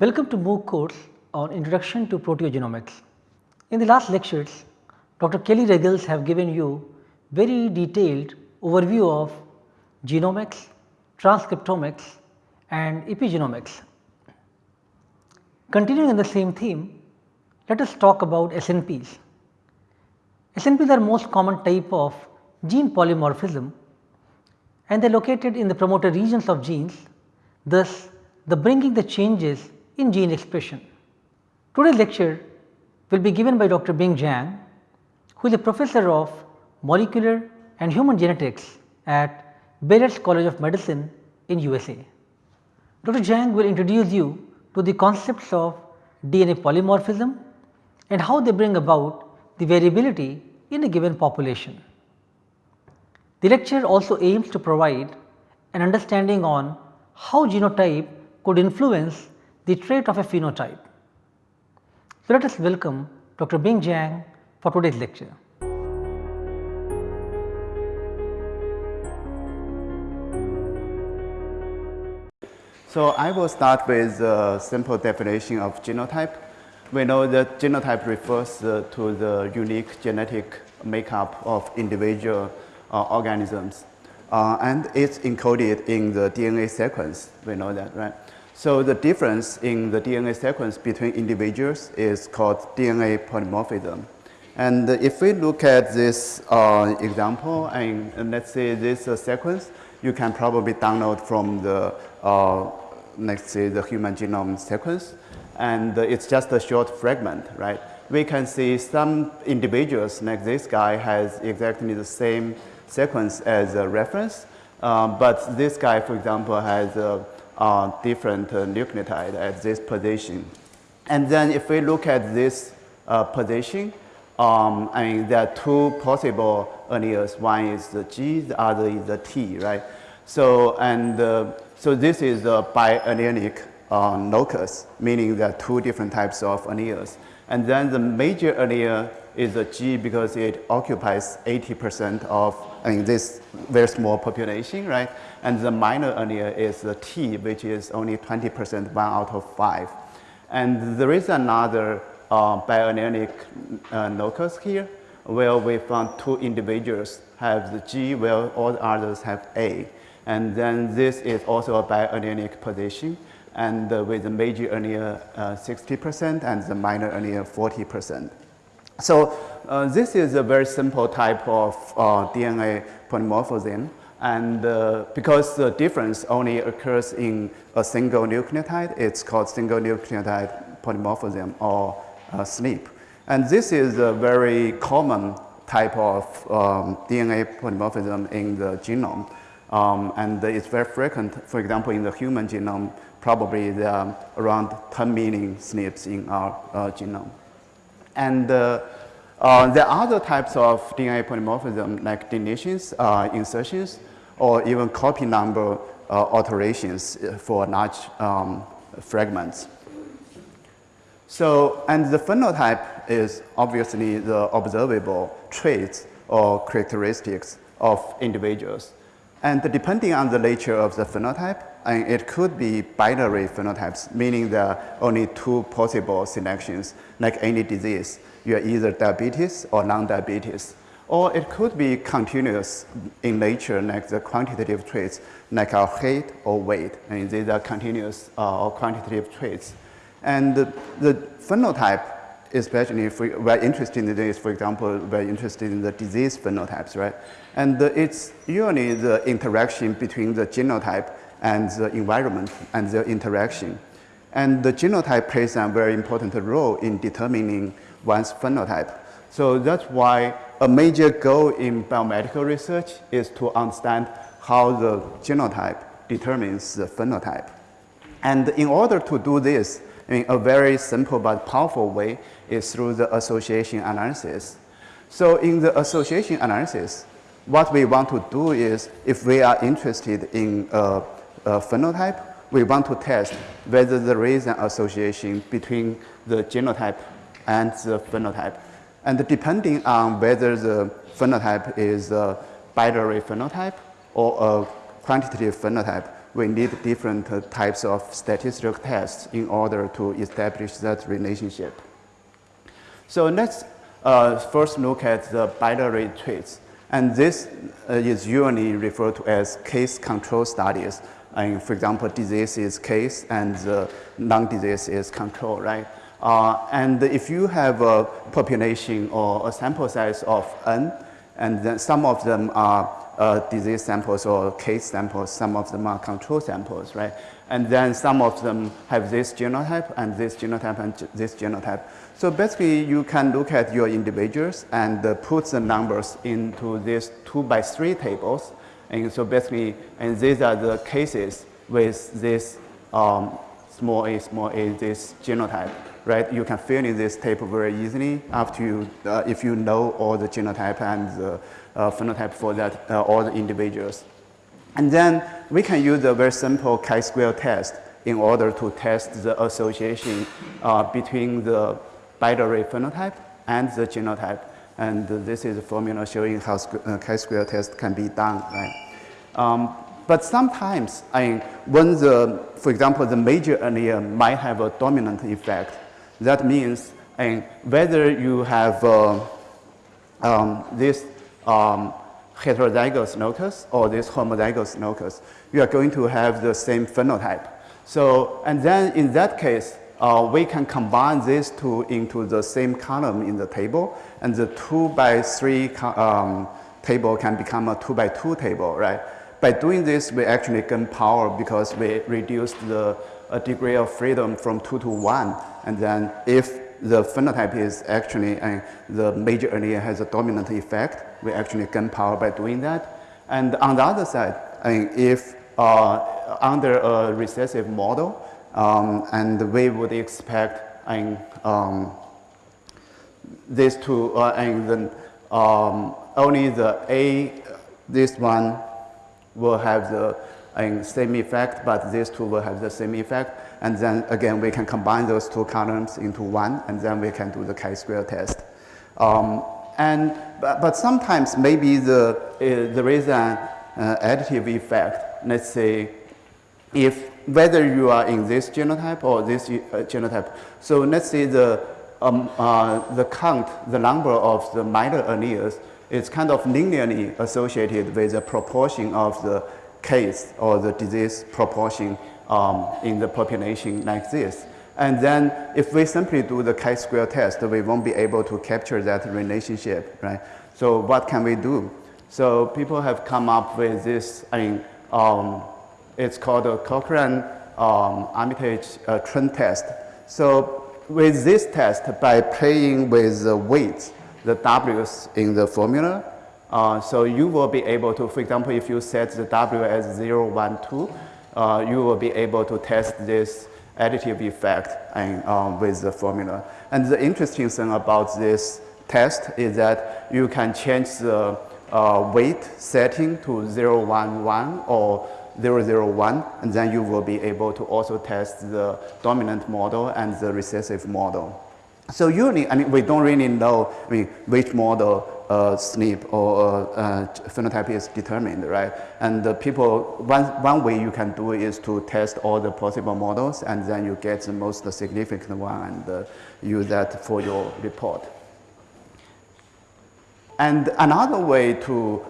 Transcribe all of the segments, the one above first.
Welcome to MOOC course on Introduction to Proteogenomics. In the last lectures, Dr. Kelly Ruggles have given you very detailed overview of genomics, transcriptomics and epigenomics. Continuing in the same theme, let us talk about SNPs. SNPs are most common type of gene polymorphism and they are located in the promoter regions of genes, thus the bringing the changes in gene expression. Today's lecture will be given by Dr. Bing Zhang, who is a professor of molecular and human genetics at Baylor College of Medicine in USA. Dr. Zhang will introduce you to the concepts of DNA polymorphism and how they bring about the variability in a given population. The lecture also aims to provide an understanding on how genotype could influence the trait of a phenotype. So, let us welcome Dr. Bing Zhang for today's lecture. So, I will start with a simple definition of genotype. We know that genotype refers uh, to the unique genetic makeup of individual uh, organisms. Uh, and it's encoded in the DNA sequence, we know that, right? So the difference in the DNA sequence between individuals is called DNA polymorphism. And if we look at this uh, example, and, and, let's say this uh, sequence, you can probably download from the, uh, let's say the human genome sequence, and it's just a short fragment, right? We can see some individuals, like this guy, has exactly the same sequence as a reference, uh, but this guy, for example, has a uh, different uh, nucleotide at this position. And then if we look at this uh, position, um, I mean, there are two possible alleles. One is the G, the other is the T, right? So, and uh, so this is a biallelic uh, locus, meaning there are two different types of alleles. And then the major allele is the G because it occupies 80% of I mean, this very small population, right? And the minor allele is the T, which is only 20%, one out of five. And there is another uh, biallelic uh, locus here, where we found two individuals have the G, where all the others have A. And then this is also a biallelic position, and uh, with the major allele 60% uh, and the minor allele 40%. So uh, this is a very simple type of uh, DNA polymorphism and uh, because the difference only occurs in a single nucleotide, it's called single nucleotide polymorphism or uh, SNP. And this is a very common type of um, DNA polymorphism in the genome. Um, and it's very frequent, for example, in the human genome, probably there are around 10 million SNPs in our uh, genome. And uh, uh, there are other types of DNA polymorphism like deletions, uh, insertions, or even copy number uh, alterations for large um, fragments. So, and the phenotype is obviously the observable traits or characteristics of individuals. And depending on the nature of the phenotype, and it could be binary phenotypes, meaning there are only two possible selections, like any disease. You are either diabetes or non-diabetes. Or it could be continuous in nature, like the quantitative traits, like our height or weight. And these are continuous uh, or quantitative traits. And the, the phenotype, especially if we, are interested in this, for example, we're interested in the disease phenotypes, right? And it's usually the interaction between the genotype and the environment and the interaction. And the genotype plays a very important role in determining one's phenotype. So that's why a major goal in biomedical research is to understand how the genotype determines the phenotype. And in order to do this in a very simple but powerful way is through the association analysis. So in the association analysis, what we want to do is if we are interested in a, a phenotype, we want to test whether there is an association between the genotype and the phenotype. And depending on whether the phenotype is a binary phenotype or a quantitative phenotype, we need different uh, types of statistical tests in order to establish that relationship. So let's uh, first look at the binary traits. And this uh, is usually referred to as case control studies. And for example, disease is case and the non-disease is control, right? Uh, and if you have a population or a sample size of n, and then some of them are uh, disease samples or case samples, some of them are control samples, right? And then some of them have this genotype and this genotype and this genotype. So basically you can look at your individuals and uh, put the numbers into these two by three tables. And so basically, and these are the cases with this um, small a, small a, this genotype right? You can fill in this table very easily after you, uh, if you know all the genotype and the uh, phenotype for that, uh, all the individuals. And then we can use a very simple chi-square test in order to test the association uh, between the binary phenotype and the genotype. And this is a formula showing how uh, chi-square test can be done, right? Um, but sometimes, I mean, when the, for example, the major allele might have a dominant effect, that means and whether you have uh, um, this um, heterozygous locus or this homozygous locus, you are going to have the same phenotype. So, and then in that case, uh, we can combine these two into the same column in the table, and the two by three um, table can become a two by two table, right? By doing this, we actually gain power because we reduce the degree of freedom from 2 to 1. And then if the phenotype is actually, uh, the major allele has a dominant effect, we actually gain power by doing that. And on the other side, I mean, if uh, under a recessive model, um, and we would expect mean, um, this to, uh, and then um, only the A, this one will have the same effect, but these two will have the same effect. And then again, we can combine those two columns into one, and then we can do the chi-square test. Um, and, but, but, sometimes maybe the, uh, there is an uh, additive effect. Let's say if whether you are in this genotype or this uh, genotype. So let's say the, um, uh, the count, the number of the minor alleles is kind of linearly associated with the proportion of the case or the disease proportion um, in the population like this. And then if we simply do the chi-square test, we won't be able to capture that relationship, right? So what can we do? So people have come up with this, I mean, um, it's called a Cochran um, Armitage uh, trend test. So with this test, by playing with the weights, the W's in the formula, uh, so you will be able to, for example, if you set the W as 0, 1, 2, uh, you will be able to test this additive effect and, um, with the formula. And the interesting thing about this test is that you can change the uh, weight setting to 0, 1, 1 or 0, 0, 1, and then you will be able to also test the dominant model and the recessive model. So usually, I mean, we don't really know I mean, which model uh, SNP or uh, phenotype is determined, right? And the people, one, one way you can do is to test all the possible models and then you get the most significant one and uh, use that for your report. And another way to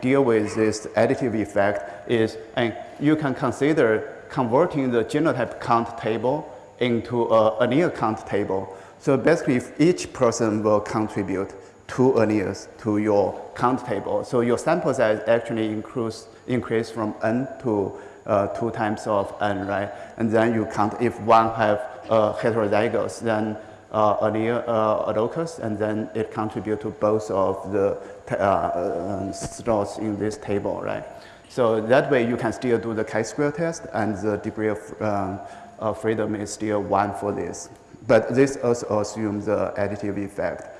deal with this additive effect is um, you can consider converting the genotype count table into a allele count table. So basically, if each person will contribute two alleles to your count table. So your sample size actually increase, increase from n to uh, two times of n, right? And then you count if one have uh, heterozygous, then uh, allele, uh, locus, and then it contribute to both of the uh, uh, slots in this table, right? So that way you can still do the chi-square test and the degree of um, freedom is still one for this. But this also assumes the additive effect.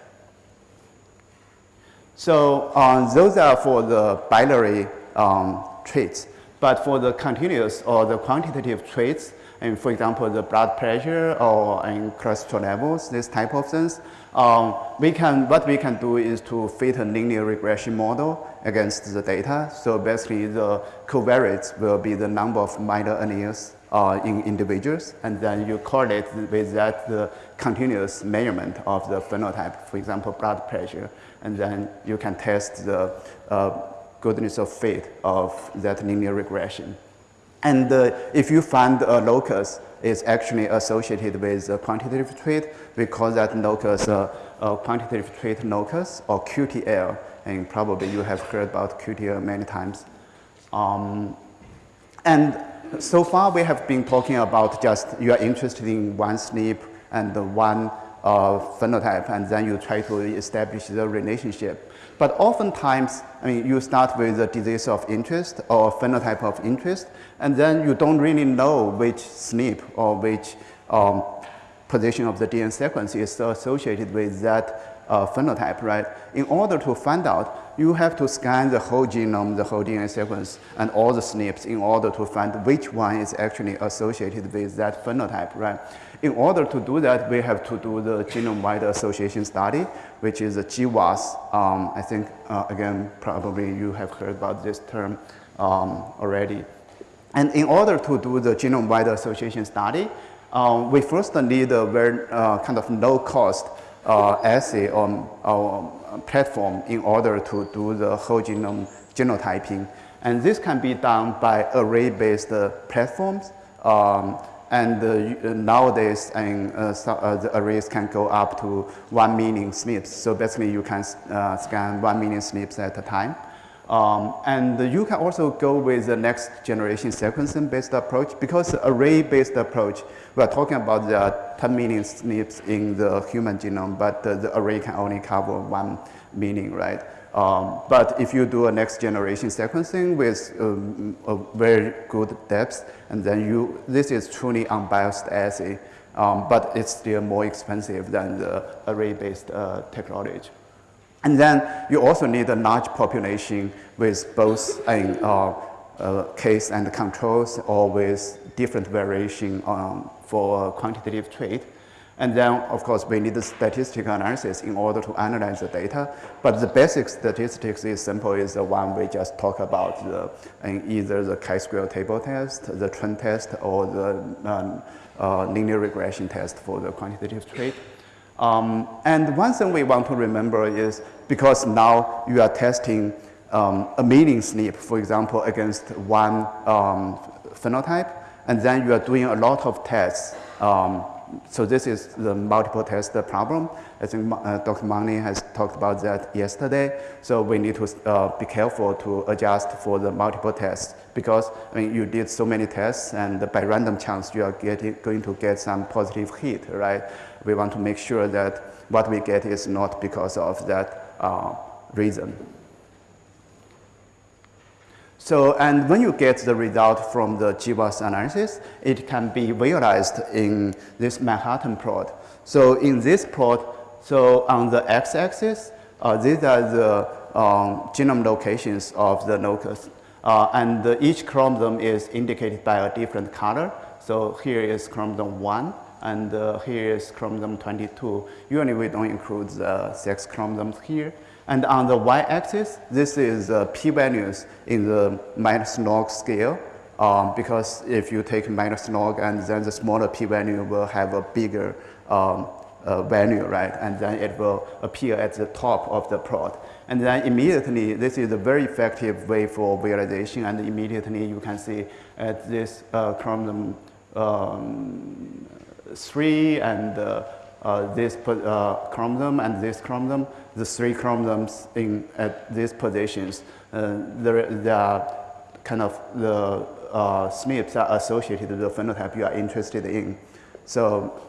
So um, those are for the binary um, traits. But for the continuous or the quantitative traits, and for example, the blood pressure or cholesterol levels, this type of things. Um, we can, what we can do is to fit a linear regression model against the data. So basically the covariates will be the number of minor alleles uh, in individuals, and then you correlate with that the continuous measurement of the phenotype, for example, blood pressure, and then you can test the uh, goodness of fit of that linear regression. And uh, if you find a locus is actually associated with a quantitative trait, we call that locus uh, a quantitative trait locus or QTL, and probably you have heard about QTL many times. Um, and so far we have been talking about just you are interested in one SNP and one uh, phenotype and then you try to establish the relationship. But oftentimes, I mean, you start with a disease of interest or phenotype of interest, and then you don't really know which SNP or which um, position of the DNA sequence is associated with that uh, phenotype, right? In order to find out, you have to scan the whole genome, the whole DNA sequence, and all the SNPs in order to find which one is actually associated with that phenotype, right? In order to do that, we have to do the genome-wide association study, which is a GWAS. Um, I think, uh, again, probably you have heard about this term um, already. And in order to do the genome-wide association study, um, we first need a very uh, kind of low-cost uh, assay or, or platform in order to do the whole genome genotyping. And this can be done by array-based uh, platforms. Um, and uh, nowadays, and, uh, so, uh, the arrays can go up to 1 million SNPs. So basically, you can uh, scan 1 million SNPs at a time. Um, and you can also go with the next generation sequencing based approach because array based approach, we are talking about the 10 million SNPs in the human genome, but the, array can only cover one meaning, right? Um, but if you do a next generation sequencing with um, a very good depth, and then you, this is truly unbiased assay, um, but it's still more expensive than the array-based uh, technology. And then you also need a large population with both in, uh, uh, case and controls or with different variation um, for quantitative trait. And then, of course, we need the statistical analysis in order to analyze the data. But the basic statistics is simple, is the one we just talked about, the, either the chi-square table test, the trend test, or the um, uh, linear regression test for the quantitative trait. Um, and one thing we want to remember is because now you are testing um, a million SNP, for example, against one um, phenotype, and then you are doing a lot of tests. Um, so this is the multiple test problem. I think uh, Dr. Mani has talked about that yesterday. So we need to uh, be careful to adjust for the multiple tests because I mean, you did so many tests and by random chance you are getting, going to get some positive hit, right? We want to make sure that what we get is not because of that uh, reason. So, and when you get the result from the GWAS analysis, it can be visualized in this Manhattan plot. So in this plot, so on the x-axis, uh, these are the um, genome locations of the locus. Uh, and uh, each chromosome is indicated by a different color. So here is chromosome 1, and uh, here is chromosome 22. Usually we don't include the sex chromosomes here. And on the y-axis, this is uh, p-values in the minus log scale. Um, because if you take minus log and then the smaller p-value will have a bigger um, uh, value, right? And then it will appear at the top of the plot. And then immediately, this is a very effective way for visualization. And immediately you can see at this uh, chromosome um, 3 and uh, uh, this uh, chromosome and this chromosome, the three chromosomes in at these positions, uh, there are kind of the uh, SNPs are associated with the phenotype you are interested in. So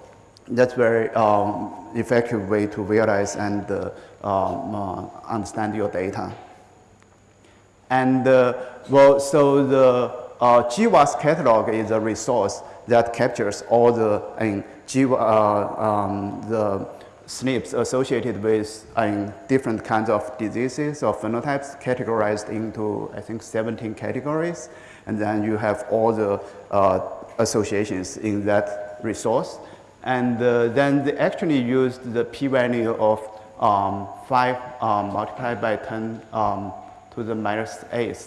that's very um, effective way to visualize and uh, um, uh, understand your data. And well, so the GWAS catalog is a resource that captures all the in G, uh, um, the SNPs associated with different kinds of diseases or phenotypes categorized into, I think, 17 categories. And then you have all the uh, associations in that resource. And uh, then they actually used the p-value of um, 5 um, multiplied by 10 um, to the minus 8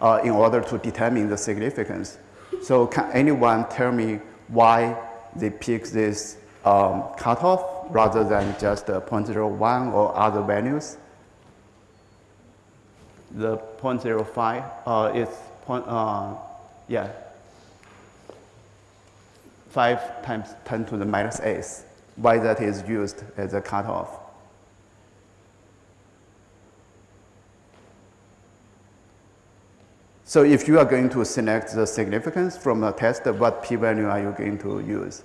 uh, in order to determine the significance. So can anyone tell me why they pick this um, cutoff rather than just uh, 0.01 or other values? The 0.05 uh, is point, uh, yeah, 5 times 10 to the minus 8. Why that is used as a cutoff? So if you are going to select the significance from a test, what p-value are you going to use?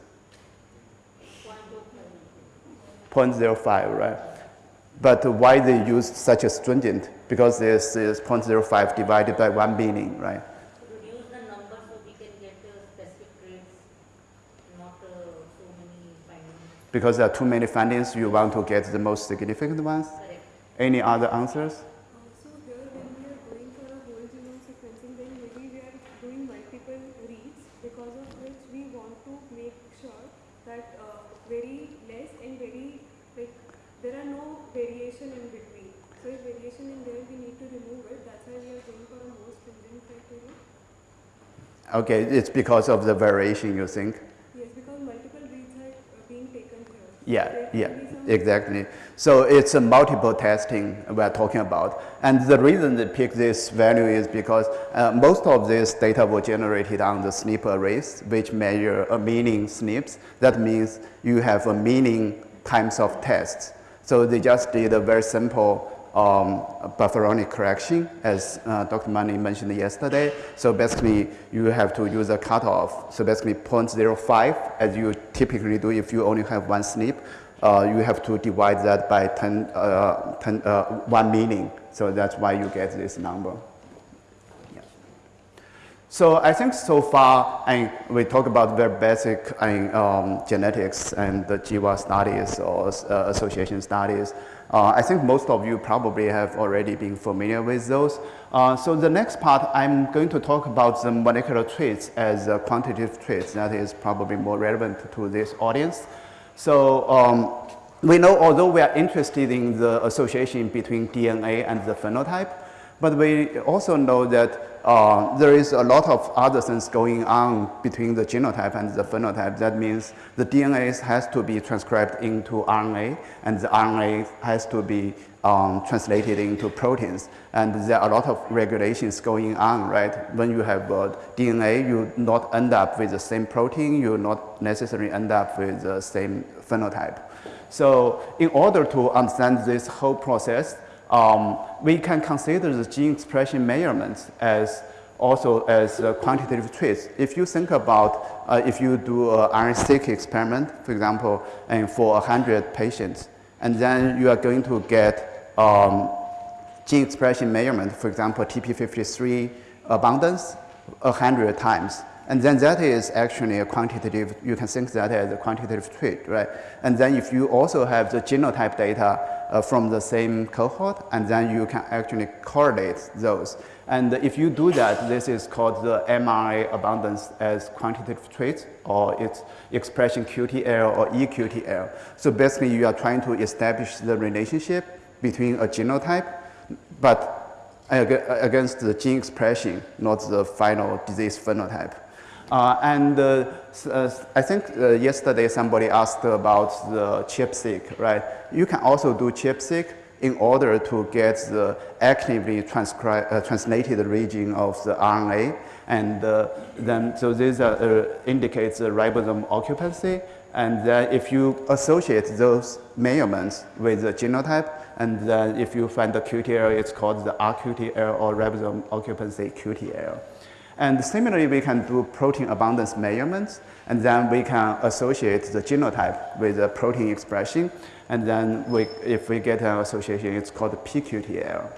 0.05, right? But why they use such a stringent? Because this is 0.05 divided by 1 billion, right? To reduce the number so we can get uh, specific traits, not uh, so many findings. Because there are too many findings, you want to get the most significant ones? Any other answers? Okay, it's because of the variation, you think? Yes, because multiple reads are uh, being taken here. Yeah, yeah, exactly. So it's a multiple testing we're talking about. And the reason they pick this value is because uh, most of this data were generated on the SNP arrays, which measure a meaning SNPs. That means you have a meaning times of tests. So they just did a very simple um, Bonferroni correction, as uh, Dr. Mani mentioned yesterday. So basically, you have to use a cutoff. So basically, 0.05, as you typically do if you only have one SNP, uh, you have to divide that by 10, uh, 10 uh, 1 meaning. So that's why you get this number. So I think so far I, we talk about very basic um, genetics and the GWAS studies or uh, association studies. Uh, I think most of you probably have already been familiar with those. Uh, so the next part, I'm going to talk about the molecular traits as uh, quantitative traits. That is probably more relevant to this audience. So um, we know although we are interested in the association between DNA and the phenotype, but we also know that uh, there is a lot of other things going on between the genotype and the phenotype. That means the DNA has to be transcribed into RNA, and the RNA has to be um, translated into proteins. And there are a lot of regulations going on, right? When you have uh, DNA, you not end up with the same protein, you not necessarily end up with the same phenotype. So in order to understand this whole process, um, we can consider the gene expression measurements as also as uh, quantitative traits. If you think about uh, if you do an RNA-seq experiment, for example, and for 100 patients, and then you are going to get um, gene expression measurement, for example, TP53 abundance 100 times. And then that is actually a quantitative, you can think that as a quantitative trait, right? And then if you also have the genotype data uh, from the same cohort, and then you can actually correlate those. And if you do that, this is called the mRNA abundance as quantitative trait, or its expression QTL or eQTL. So basically, you are trying to establish the relationship between a genotype, but against the gene expression, not the final disease phenotype. Uh, and uh, uh, I think uh, yesterday somebody asked about the ChIP-seq, right? You can also do ChIP-seq in order to get the actively uh, translated region of the RNA. And uh, then, so this indicates the ribosome occupancy. And then if you associate those measurements with the genotype, and then if you find the QTL, it's called the RQTL or ribosome occupancy QTL. And similarly, we can do protein abundance measurements, and then we can associate the genotype with the protein expression. And then we, if we get an association, it's called pQTL.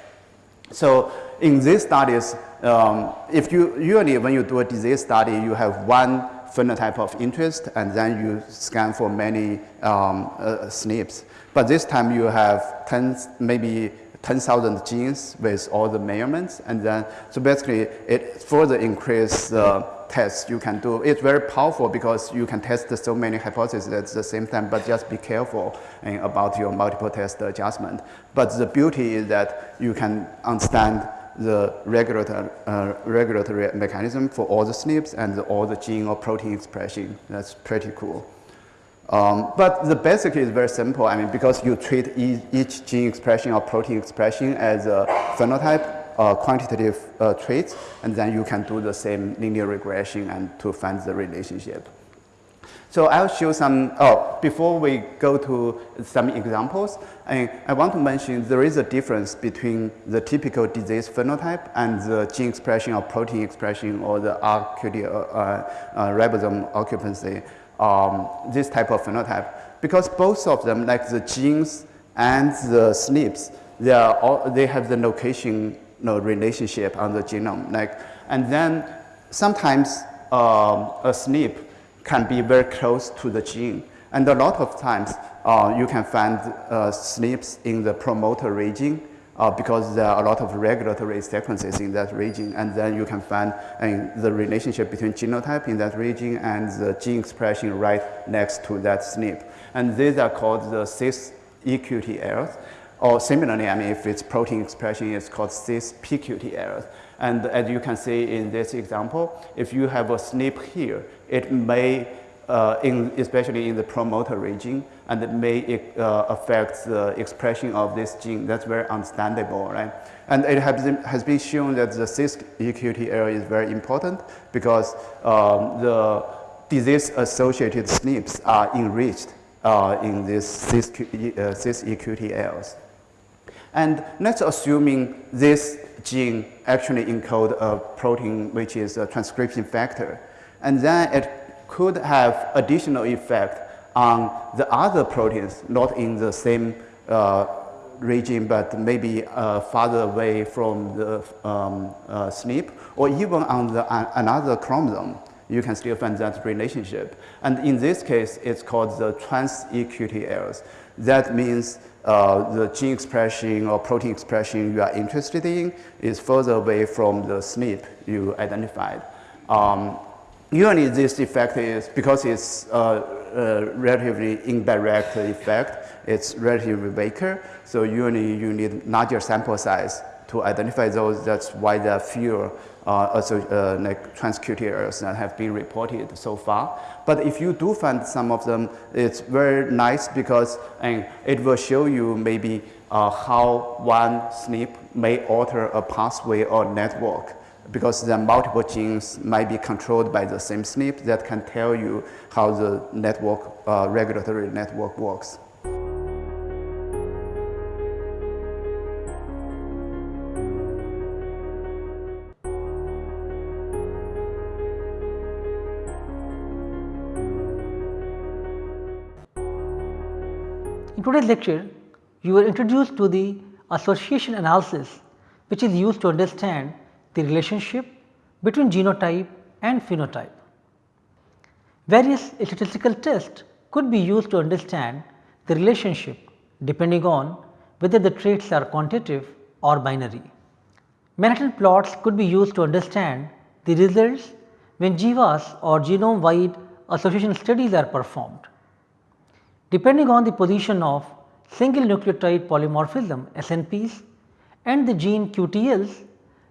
So in these studies, um, if you usually when you do a disease study, you have one phenotype of interest, and then you scan for many um, uh, SNPs. But this time you have 10, maybe 10,000 genes with all the measurements. And then, so basically it further increase the tests you can do. It's very powerful because you can test so many hypotheses at the same time, but just be careful uh, about your multiple test adjustment. But the beauty is that you can understand the regulatory, uh, regulatory mechanism for all the SNPs and all the gene or protein expression. That's pretty cool. Um, but the basic is very simple. I mean, because you treat e each gene expression or protein expression as a phenotype, uh, quantitative uh, traits, and then you can do the same linear regression and to find the relationship. So I'll show some, oh, before we go to some examples, I, I want to mention there is a difference between the typical disease phenotype and the gene expression or protein expression or the RQD, uh, uh, ribosome occupancy, um, this type of phenotype. Because both of them, like the genes and the SNPs, they, are all, they have the location know, relationship on the genome. Like, and then sometimes um, a SNP can be very close to the gene. And a lot of times uh, you can find uh, SNPs in the promoter region uh, because there are a lot of regulatory sequences in that region. And then you can find uh, the relationship between genotype in that region and the gene expression right next to that SNP. And these are called the cis eQTLs. Or similarly, I mean, if it's protein expression, it's called cis-pQTLs. And as you can see in this example, if you have a SNP here, it may, uh, in, especially in the promoter region, and it may uh, affect the expression of this gene. That's very understandable, right? And it has been, has been shown that the cis-eQTL is very important because um, the disease-associated SNPs are enriched uh, in these cis-EQT uh, errors. And let's assuming this gene actually encode a protein which is a transcription factor. And then it could have additional effect on the other proteins, not in the same uh, region, but maybe uh, farther away from the um, uh, SNP, or even on the, uh, another chromosome, you can still find that relationship. And in this case, it's called the trans-eQTLs. That means uh, the gene expression or protein expression you are interested in is further away from the SNP you identified. Um, usually this effect is, because it's a, a, relatively indirect effect, it's relatively weaker, so usually you need larger sample size to identify those. That's why there are fewer uh, also, uh, like transQTLs that have been reported so far. But if you do find some of them, it's very nice because and it will show you maybe uh, how one SNP may alter a pathway or network because the multiple genes might be controlled by the same SNP that can tell you how the network, uh, regulatory network works. In today's lecture, you were introduced to the association analysis which is used to understand the relationship between genotype and phenotype. Various statistical tests could be used to understand the relationship depending on whether the traits are quantitative or binary. Manhattan plots could be used to understand the results when GWAS or genome wide association studies are performed. Depending on the position of single nucleotide polymorphism SNPs and the gene QTLs,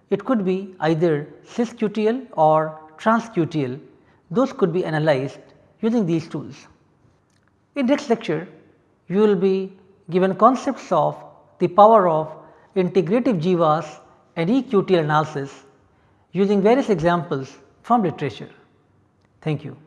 it could be either cis-QTL or trans-QTL, those could be analyzed using these tools. In next lecture, you will be given concepts of the power of integrative GWAS and eQTL analysis using various examples from literature. Thank you.